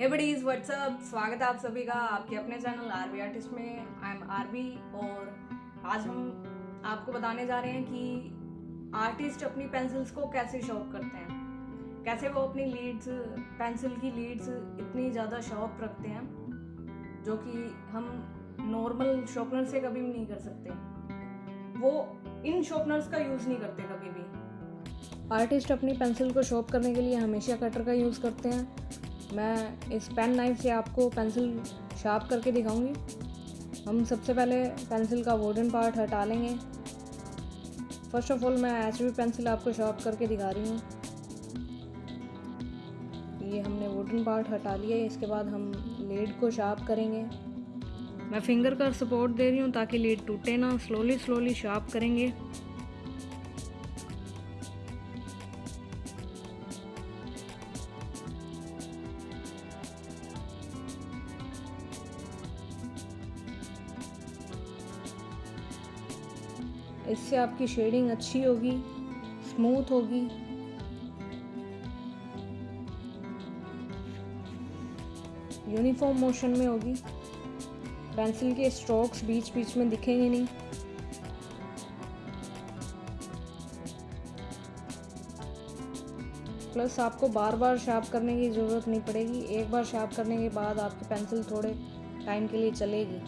हे WhatsApp स्वागत है आप सभी का आपके अपने चैनल आरबी आर्टिस्ट में। आई एम आरबी और आज हम आपको बताने जा रहे हैं कि आर्टिस्ट अपनी पेंसिल्स को कैसे शॉप करते हैं। कैसे वो अपनी लीड्स पेंसिल की लीड्स इतनी ज़्यादा शॉप रखते हैं, जो कि हम नॉर्मल शॉर्पनर से कभी भी नहीं कर सकते। वो इन शॉर्पनर्स का यूज़ नहीं करते कभी भी। आर्टिस्ट अपनी पेंसिल को शॉप करने के लिए हमेशा कटर का यूज़ करते हैं। मैं इस पेन नाइफ से आपको पेंसिल शार्प करके दिखाऊँगी। हम सबसे पहले पेंसिल का वुडन पार्ट हटा लेंगे। फ़र्स्ट ऑफ़ ऑल मैं एच बी पेंसिल आपको शार्प करके दिखा रही हूँ। ये हमने वुडन पार्ट हटा लिया इसके बाद हम लीड को शार्प करेंगे। मैं फिंगर का सपोर्ट दे रही हूँ ताकि लीड टूटे ना स्लोली स्लोली शार्प करेंगे। इससे आपकी शेडिंग अच्छी होगी, स्मूथ होगी। यूनिफॉर्म मोशन में होगी। पेंसिल के स्ट्रोक्स बीच बीच में दिखेंगे नहीं। प्लस आपको बार बार शार्प करने की ज़रूरत नहीं पड़ेगी। एक बार शार्प करने के बाद आपकी पेंसिल थोड़े टाइम के लिए चलेगी।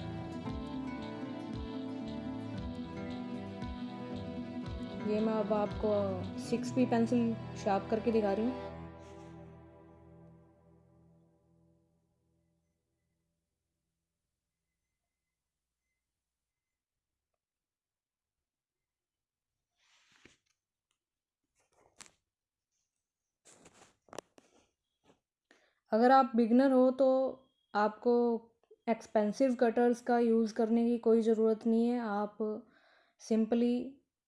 ये मैं अब आपको सिक्स पी पेंसिल शार्प करके दिखा रही हूँ। अगर आप बिगनर हो तो आपको एक्सपेंसिव कटर्स का यूज़ करने की कोई ज़रूरत नहीं है। आप सिंपली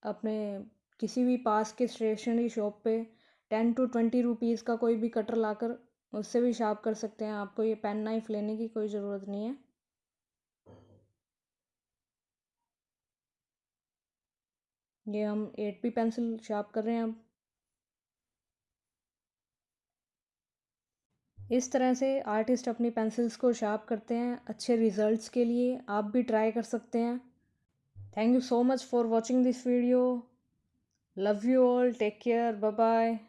अपने किसी भी पास के स्टेशनरी शॉप पे टेन टू ट्वेंटी रुपीज़ का कोई भी कटर लाकर उससे भी शार्प कर सकते हैं। आपको ये पेन नाइफ लेने की कोई ज़रूरत नहीं है। ये हम एट पी पेंसिल शार्प कर रहे हैं अब। इस तरह से आर्टिस्ट अपनी पेंसिल्स को शार्प करते हैं अच्छे रिजल्ट्स के लिए। आप भी ट्राई कर सकते हैं। Thank you so much for watching this video. Love you all. Take care. Bye bye.